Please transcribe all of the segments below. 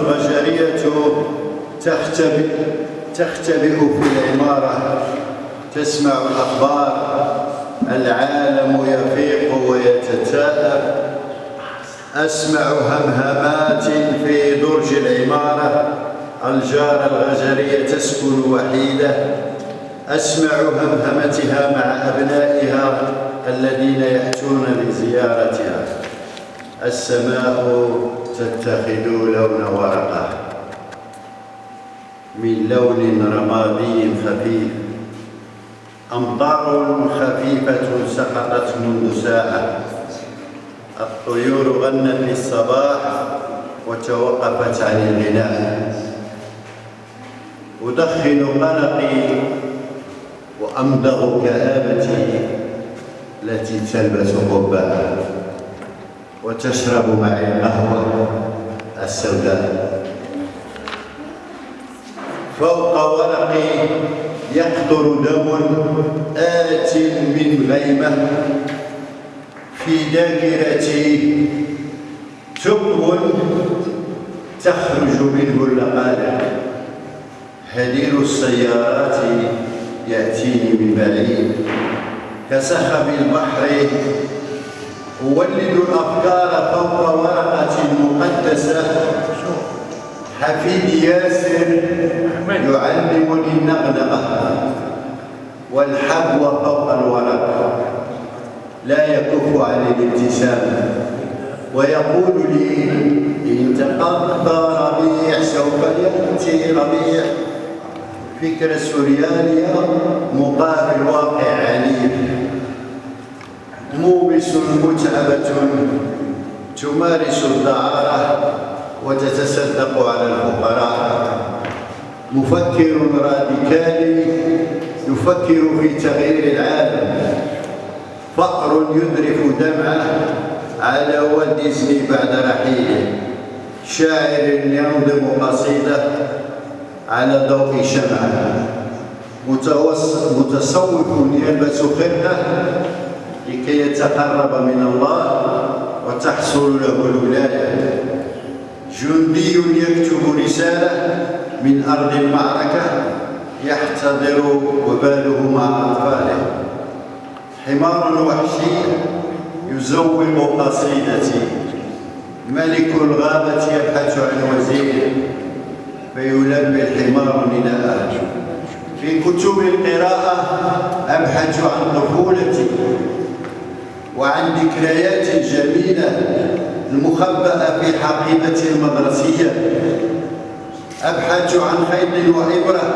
البشرية تختبئ تختبئ في العمارة. تسمع الأخبار. العالم يفيق ويتتاءب أسمع همهمات في درج العمارة. الجارة الغجرية تسكن وحيدة. أسمع همهمتها مع أبنائها الذين يأتون لزيارتها. السماء تتخذ لون ورقة. من لون رمادي خفيف. أمطار خفيفة سقطت منذ ساعة الطيور غنت للصباح وتوقفت عن الغناء. أدخن قلقي وأمضغ كآبتي التي تلبس قبها وتشرب معي القهوة السوداء. فوق ورقي يقطر دم آت من غيمة. في ذاكرتي ثقب تخرج منه اللقالق هدير السيارات يأتيني من بعيد. كسخب البحر أولد الأفكار فوق ورقة مقدسة. حفيد ياسر يعلمني النغنغة والحبو فوق الورق. لا يكف عن الابتسام. ويقول لي إن تقضى ربيع سوف يأتي ربيع. فكرة سوريالية مقابل واقع عنيف موبس متعبة تمارس الدعارة وتتصدق على الفقراء. مفكر راديكالي يفكر في تغيير العالم. فقر يذرف دمعه على ديزني بعد رحيله. شاعر ينظم قصيده على ضوء شمعه. متصوف يلبس خرقه لكي يتقرب من الله وتحصل له الولاية. جندي يكتب رسالة من أرض المعركة يحتضر وباله مع أطفاله. حمار وحشي يزوق قصيدتي. ملك الغابة يبحث عن وزير فيلبي الحمار نداءه في كتب القراءة أبحث عن طفولتي. وعن ذكريات جميلة المخبأة في حقيبة المدرسية. أبحث عن خيط وإبرة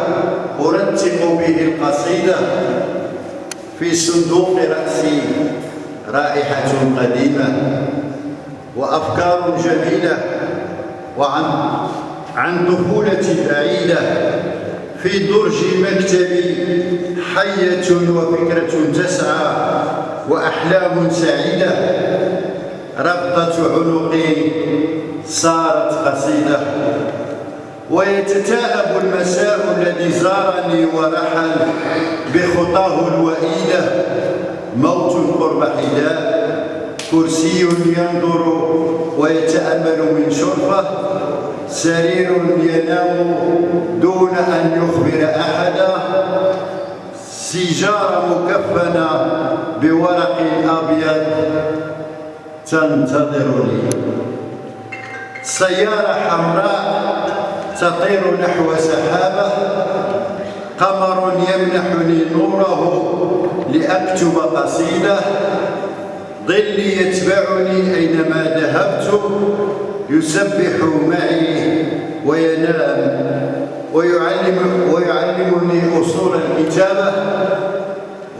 أرتب به القصيدة في صندوق رأسي رائحة قديمة وأفكار جميلة وعن عن طفولتي بعيدة. في درج مكتبي حية وفكرة تسعى وأحلام سعيدة. ربطة عنقي صارت قصيدة. ويتتاءب المساء الذي زارني ورحل بخطاه الوئيدة. موت قرب حداء كرسي ينظر ويتأمل من شرفة. سرير ينام دون أن يخبر أحدا. سيجارة مكفنة بورق أبيض تنتظرني. سيارة حمراء تطير نحو سحابة. قمر يمنحني نوره لأكتب قصيدة. ظلي يتبعني أينما ذهبت. يسبح معي وينام. ويعلم ويعلمني أصول الكتابة.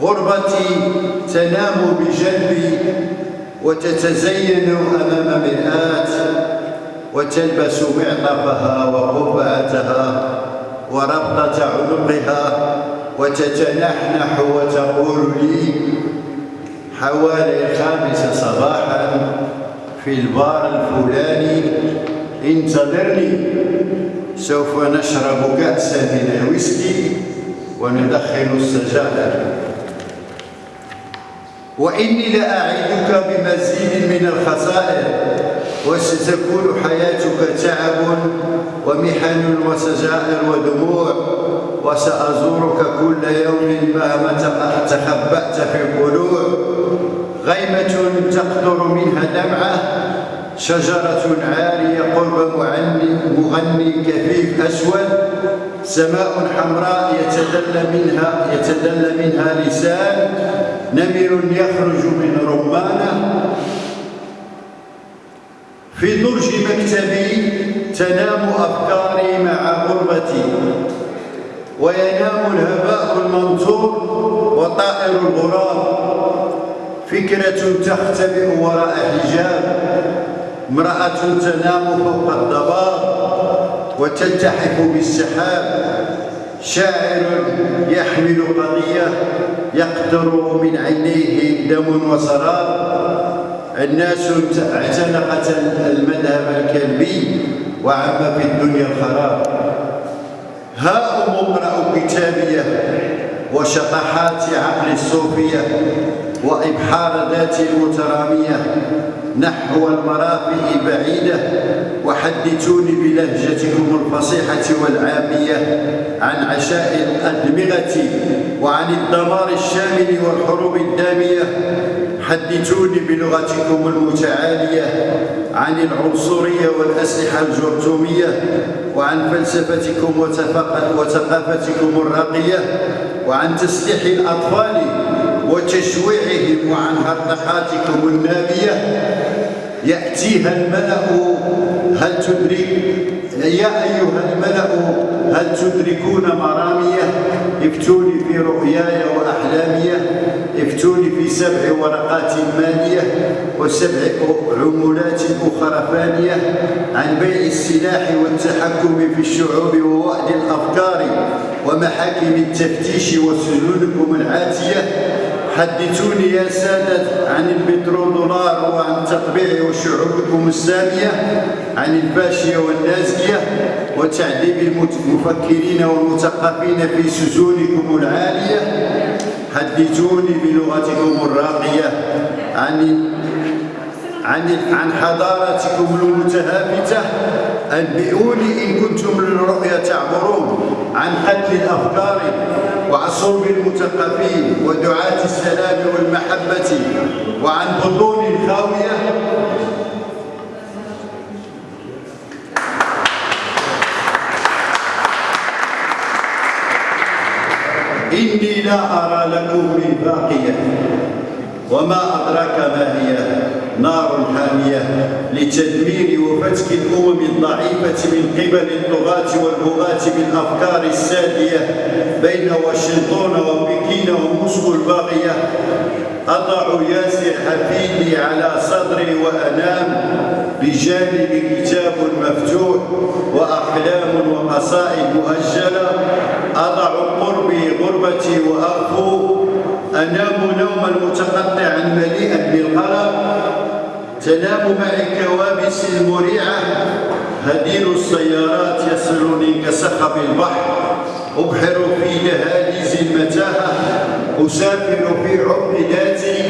غربتي تنام بجنبي وتتزين أمام مرآة وتلبس معطفها وقبعتها وربطة عنقها وتتنحنح وتقول لي حوالي الخامسة صباحا في البار الفلاني انتظرني. سوف نشرب كأسا من الويسكي وندخن السجادة. وإني لأعدك بمزيد من الخسائر وستكون حياتك تعب ومحن وسجائر ودموع وسأزورك كل يوم مهما تخبأت في القلوع. غيمة تقطر منها دمعة شجرة عالية قرب مغني, مغني كفيف أسود سماء حمراء يتدلى منها يتدلى منها لسان نمر يخرج من رمانة. في درج مكتبي تنام أفكاري مع غربتي وينام الهباء المنثور وطائر الغراب. فكرة تختبئ وراء حجاب امرأة تنام فوق الضباب وتلتحف بالسحاب. شاعر يحمل قضية يقطر من عينيه دم وسراب. الناس اعتنقت المذهب الكلبي وعم في الدنيا الخراب ها أم اقرأوا كتابيه وشطحات عقل الصوفية وإبحار ذات المترامية نحو المرافئ بعيدة وحدثوني بلهجتكم الفصيحة والعامية عن عشاء الأدمغة وعن الدمار الشامل والحروب الدامية. حدثوني بلغتكم المتعالية عن العنصرية والأسلحة الجرثومية وعن فلسفتكم وثقافتكم الراقية وعن تسليح الأطفال وتشويعهم وعن هرطقاتكم النابية يأتيها الملأ هل تدرك يا أيها الملأ هل تدركون مرامية افتوني في رؤياي وأحلامي. افتوني في سبع ورقات مالية وسبع عمولات أخرى فانية عن بيع السلاح والتحكم في الشعوب ووعد الأفكار ومحاكم التفتيش وسجونكم العاتية. حدثوني يا سادة عن البترودولار وعن تطبيع وشعوبكم السامية. عن الفاشية والنازية وتعذيب المفكرين والمثقفين في سجونكم العالية. حدثوني بلغتكم الراقية عن عن عن حضارتكم المتهافتة. أنبئوني إن كنتم للرؤيا تعبرون عن قتل الأفكار وعن صلب المثقفين ودعاة السلام والمحبة وعن بطون خاوية إني لا أرى لكم من باقية. وما أدراك ما هي؟ نار حامية. لتدمير وفتك الأمم الضعيفة من قبل اللغات والبغاة بالأفكار السادية بين واشنطن وبكين وموسكو الباغية أضع ياسر حفيدي على صدري وأنام بجانب كتاب مفتوح وأحلام وقصائد مؤجلة. أضع قربي غربتي وأخو أنام نوما متقطعا مليئا بالقلق. تنام معي كوابس مريعة هدير السيارات يصلني كسخب البحر. أبحر في دهاليز المتاهة أسافر في عمق ذاتي.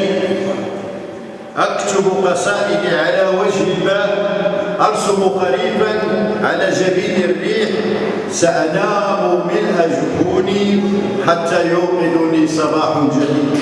أكتب قصائدي على وجه الماء أرسم قريبا على جبين الريح. سأنام ملء جفوني حتى يوقظني صباح جديد.